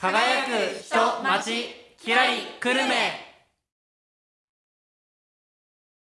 輝く人町キラリ久留米。